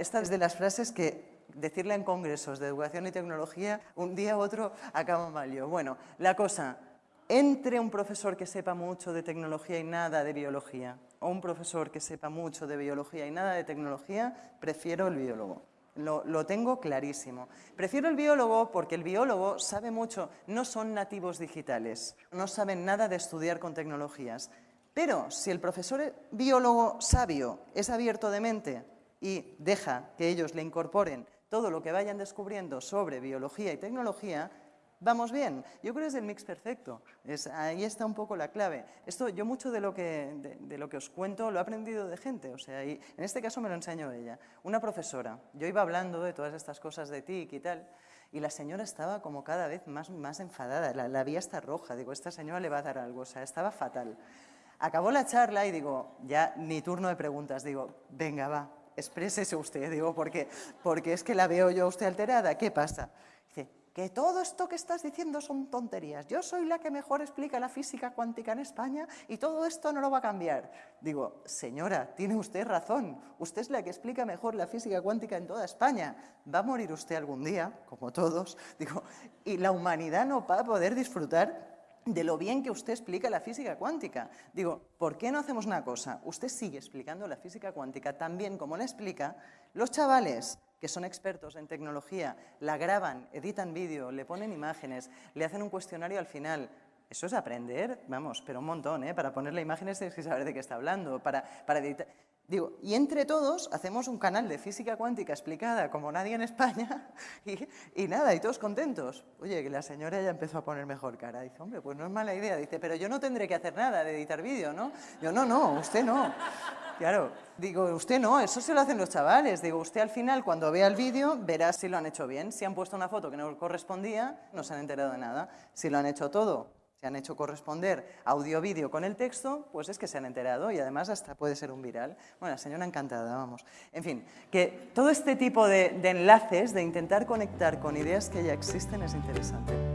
Esta es de las frases que decirla en congresos de educación y tecnología, un día u otro acaba mal yo. Bueno, la cosa, entre un profesor que sepa mucho de tecnología y nada de biología, o un profesor que sepa mucho de biología y nada de tecnología, prefiero el biólogo. Lo, lo, tengo clarísimo. Prefiero el biólogo porque el biólogo sabe mucho, no son nativos digitales, no saben nada de estudiar con tecnologías. Pero si el profesor biólogo sabio es abierto de mente y deja que ellos le incorporen todo lo que vayan descubriendo sobre biología y tecnología, vamos bien. Yo creo que es el mix perfecto. Ahí está un poco la clave. Esto, yo mucho de lo, que, de, lo que os cuento lo he aprendido de gente. O sea, y en este caso me lo enseñó ella. Una profesora. Yo iba hablando de todas estas cosas de TIC y tal, y la señora estaba como cada vez más, más enfadada. La, la está roja. Digo, esta señora le va a dar algo. O sea, estaba fatal. Acabó la charla y digo, ya ni turno de preguntas. Digo, venga, va, exprésese usted. Digo, porque, porque es que la veo yo a usted alterada. ¿Qué pasa? Dice, que todo esto que estás diciendo son tonterías. Yo soy la que mejor explica la física cuántica en España y todo esto no lo va a cambiar. Digo, señora, tiene usted razón. Usted es la que explica mejor la física cuántica en toda España. Va a morir usted algún día, como todos. Digo, y la humanidad no va a poder disfrutar de lo bien que usted explica la física cuántica. Digo, ¿por qué no hacemos una cosa? Usted sigue explicando la física cuántica tan bien como la explica. Los chavales que son expertos en tecnología, la graban, editan vídeo, le ponen imágenes, le hacen un cuestionario al final. Eso es aprender, vamos, pero un montón, ¿eh? Para ponerle imágenes tienes que saber de qué está hablando, para, para editar... Digo, y entre todos hacemos un canal de física cuántica explicada como nadie en España y, y, nada, y todos contentos. Oye, que la señora ya empezó a poner mejor cara. Dice, hombre, pues no es mala idea. Dice, pero yo no tendré que hacer nada de editar vídeo, ¿no? Yo, no, no, usted no. Claro, digo, usted no, eso se lo hacen los chavales. Digo, usted al final, cuando vea el vídeo, verá si lo han hecho bien. Si han puesto una foto que no correspondía, no se han enterado de nada. Si lo han hecho todo se han hecho corresponder audio-vídeo con el texto, pues es que se han enterado y además hasta puede ser un viral. Bueno, la señora encantada, vamos. En fin, que todo este tipo de, de enlaces, de intentar conectar con ideas que ya existen es interesante.